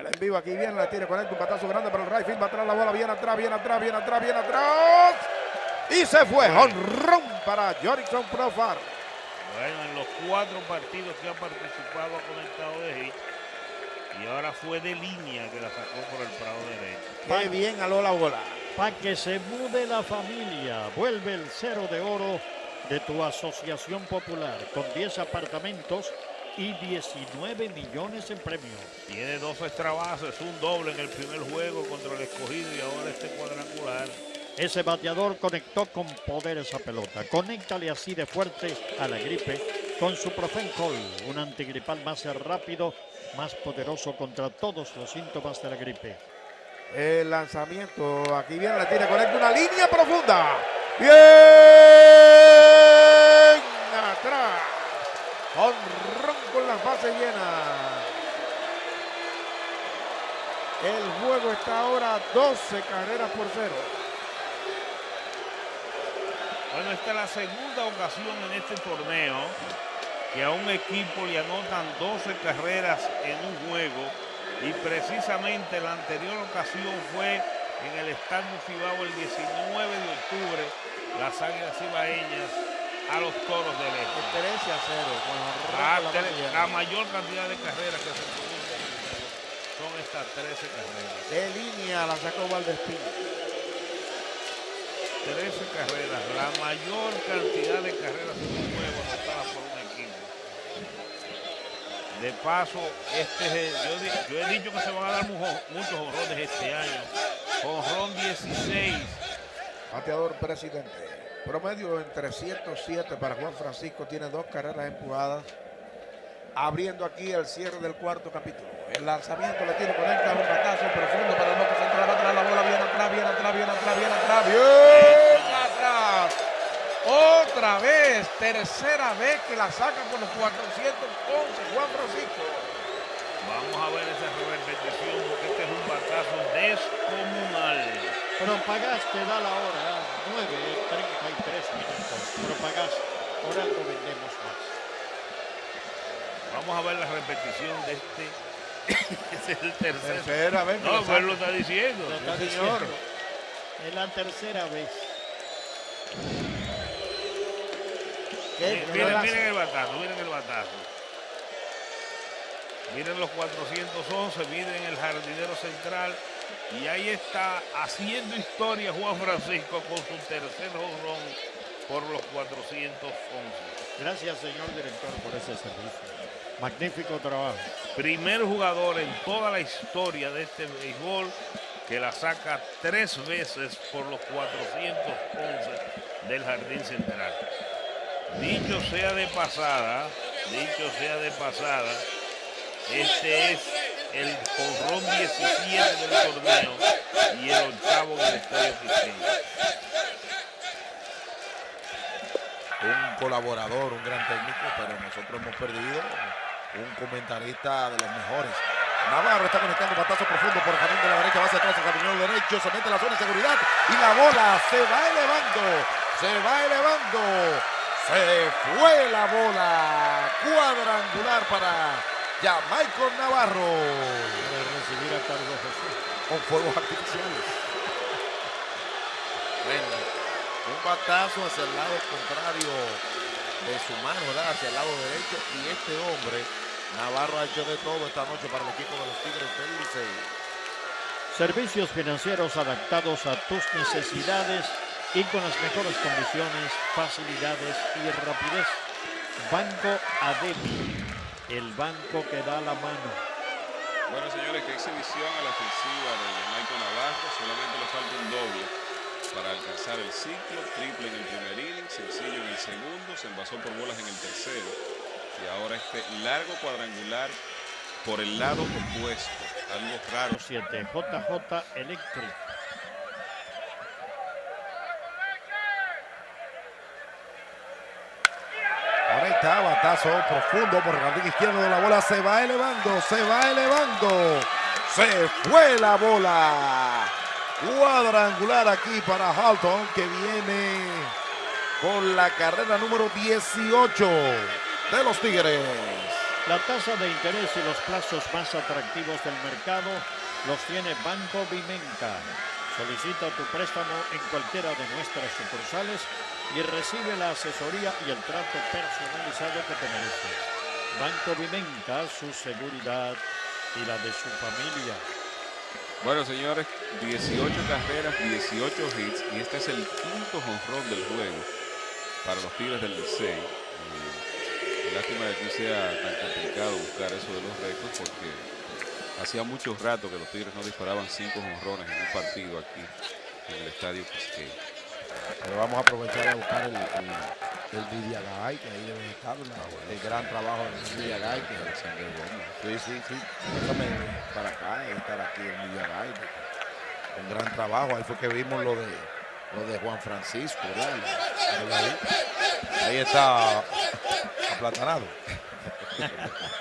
El en vivo aquí viene, la tiene con él, un patazo grande para el right field, va atrás la bola, viene atrás, viene atrás, viene atrás, viene atrás. Y se fue, honrón para Jorikson Profar. Bueno, en los cuatro partidos que ha participado ha conectado de hit. Y ahora fue de línea que la sacó por el prado derecho. Qué bien aló la bola. Para que se mude la familia, vuelve el cero de oro de tu asociación popular con 10 apartamentos y 19 millones en premios. Tiene dos extra bases, un doble en el primer juego contra el escogido y ahora este cuadrangular. Ese bateador conectó con poder esa pelota. Conéctale así de fuerte a la gripe con su Profencol, un antigripal más rápido, más poderoso contra todos los síntomas de la gripe. El lanzamiento, aquí viene, la tiene, conecta una línea profunda. Bien Con las bases llenas. El juego está ahora 12 carreras por cero. Bueno, esta es la segunda ocasión en este torneo que a un equipo le anotan 12 carreras en un juego y precisamente la anterior ocasión fue en el Estadio Cibao el 19 de octubre, las Águilas Cibaeñas a los Toros del Este. 13 a 0. La, tre- la mayor cantidad de carreras que se producen son estas 13 carreras. De línea la sacó Valdespín. 13 carreras, la mayor cantidad de carreras en un juego anotadas por un equipo. De paso, este es el- yo, yo he dicho que se van a dar mujo- muchos honrones este año. Honrón 16. Bateador presidente. Promedio en 307 para Juan Francisco. Tiene dos carreras empujadas. Abriendo aquí el cierre del cuarto capítulo. El lanzamiento le tiene conecta un batazo profundo para el bote central. Atrás la bola. Viene atrás, viene atrás, viene atrás, viene atrás. Bien atrás. Otra vez. Tercera vez que la saca por los 411. Juan Francisco. Vamos a ver esa repetición porque este es un batazo descomunal. Pero pagaste, da la hora, 9.33 minutos. Pero pagaste, por algo vendemos más. Vamos a ver la repetición de este. Es el tercer. Tercera vez No, la pues lo está diciendo. Lo está diciendo. señor. Es la tercera vez. Miren, miren el batazo, miren el batazo. Miren los 411, miren el jardinero central. Y ahí está haciendo historia Juan Francisco con su tercer honrón por los 411. Gracias, señor director, por ese servicio. Magnífico trabajo. Primer jugador en toda la historia de este béisbol que la saca tres veces por los 411 del jardín central. Dicho sea de pasada, dicho sea de pasada, este es el jonrón 17 del torneo y el octavo en el estadio un colaborador, un gran técnico, pero nosotros hemos perdido un comentarista de los mejores. Navarro está conectando batazo profundo por el jardín de la derecha, va hacia atrás, el jardinero derecho, se mete en la zona de seguridad y la bola se va elevando, se va elevando, se fue la bola, cuadrangular para Jamaico Navarro, Para recibir a Carlos Jesús. con fuegos artificiales. Bueno, un batazo hacia el lado contrario de su mano, ¿verdad? Hacia el lado derecho. Y este hombre, Navarro, ha hecho de todo esta noche para el equipo de los Tigres del Licey. Servicios financieros adaptados a tus necesidades y con las mejores condiciones, facilidades y rapidez. Banco Adevi, el banco que da la mano. Bueno, señores, qué exhibición a la ofensiva de Michael Navarro. Solamente le falta un doble para alcanzar el ciclo. Triple en el primer inning, sencillo en el segundo. Se envasó por bolas en el tercero. Y ahora este largo cuadrangular por el lado opuesto. Algo raro. 7 JJ Electric. Está, batazo profundo por el jardín izquierdo de la bola. Se va elevando, se va elevando. Se fue la bola. Cuadrangular aquí para Halton que viene con la carrera número 18 de los Tigres. La tasa de interés y los plazos más atractivos del mercado los tiene Banco Vimenca. Solicita tu préstamo en cualquiera de nuestras sucursales y recibe la asesoría y el trato personalizado que te mereces. Banco Vimenca, su seguridad y la de su familia. Bueno, señores, 18 carreras, 18 hits y este es el quinto jonrón del juego para los Tigres del Licey. Eh, lástima de que sea tan complicado buscar eso de los récords porque hacía mucho rato que los Tigres no disparaban cinco jonrones en un partido aquí en el estadio Quisqueya. Pero vamos a aprovechar a buscar el, el, el Vidiagay, que ahí debe estar, la- el gran trabajo del Vidiagay. Que, Alexander Gómez. sí, sí, sí. Déjame para acá estar aquí en Vidiagay. Un gran trabajo. Ahí fue que vimos lo de lo de Juan Francisco, ¿verdad? Ahí está aplatanado.